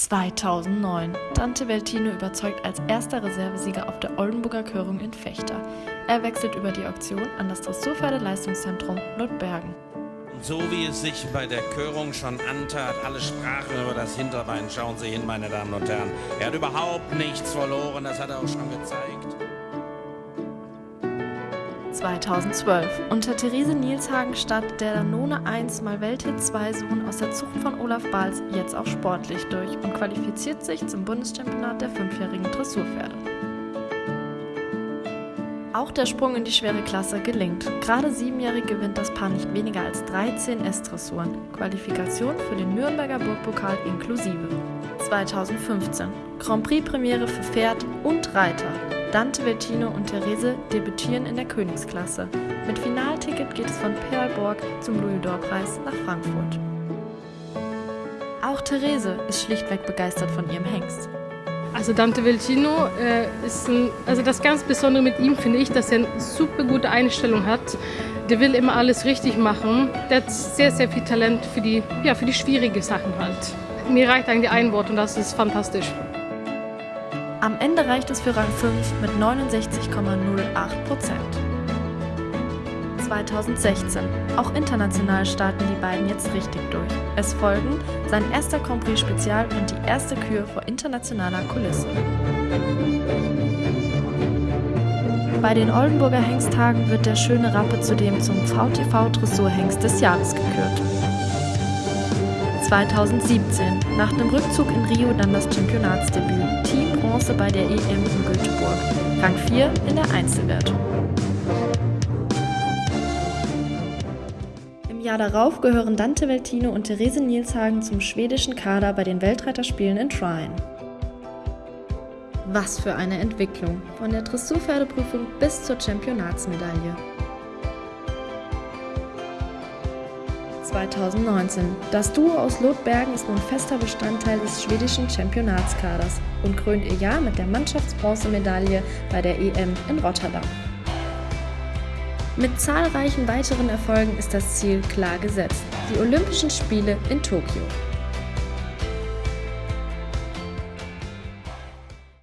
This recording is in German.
2009. Dante Veltino überzeugt als erster Reservesieger auf der Oldenburger Körung in Fechter. Er wechselt über die Auktion an das Dressurpferdeleistungszentrum Nordbergen. So wie es sich bei der Körung schon antat, alle sprachen über das Hinterbein. Schauen Sie hin, meine Damen und Herren. Er hat überhaupt nichts verloren, das hat er auch schon gezeigt. 2012. Unter Therese Nielshagen startet der Danone 1 mal Welthit 2 Sohn aus der Zucht von Olaf Bahls jetzt auch sportlich durch und qualifiziert sich zum Bundeschampionat der fünfjährigen Dressurpferde. Auch der Sprung in die schwere Klasse gelingt. Gerade siebenjährig gewinnt das Paar nicht weniger als 13 S-Dressuren. Qualifikation für den Nürnberger Burgpokal inklusive. 2015. Grand Prix Premiere für Pferd und Reiter. Dante Veltino und Therese debütieren in der Königsklasse. Mit Finalticket geht es von Perlborg zum Louis-d'Or-Preis nach Frankfurt. Auch Therese ist schlichtweg begeistert von ihrem Hengst. Also Dante Veltino äh, ist ein, also das ganz Besondere mit ihm finde ich, dass er eine super gute Einstellung hat. Der will immer alles richtig machen. Der hat sehr, sehr viel Talent für die, ja, für die schwierigen Sachen halt. Mir reicht eigentlich ein Wort und das ist fantastisch. Am Ende reicht es für Rang 5 mit 69,08 Prozent. 2016. Auch international starten die beiden jetzt richtig durch. Es folgen sein erster Grand Prix Spezial und die erste Kür vor internationaler Kulisse. Bei den Oldenburger Hengsttagen wird der schöne Rappe zudem zum VTV Dressurhengst des Jahres gekürt. 2017. Nach dem Rückzug in Rio dann das Championatsdebüt. Team Bronze bei der EM in Göteborg. Rang 4 in der Einzelwertung. Im Jahr darauf gehören Dante Veltino und Therese Nielshagen zum schwedischen Kader bei den Weltreiterspielen in Trine. Was für eine Entwicklung, von der Dressurpferdeprüfung bis zur Championatsmedaille. 2019. Das Duo aus Lotbergen ist nun fester Bestandteil des schwedischen Championatskaders und krönt ihr Jahr mit der Mannschaftsbronzemedaille bei der EM in Rotterdam. Mit zahlreichen weiteren Erfolgen ist das Ziel klar gesetzt, die Olympischen Spiele in Tokio.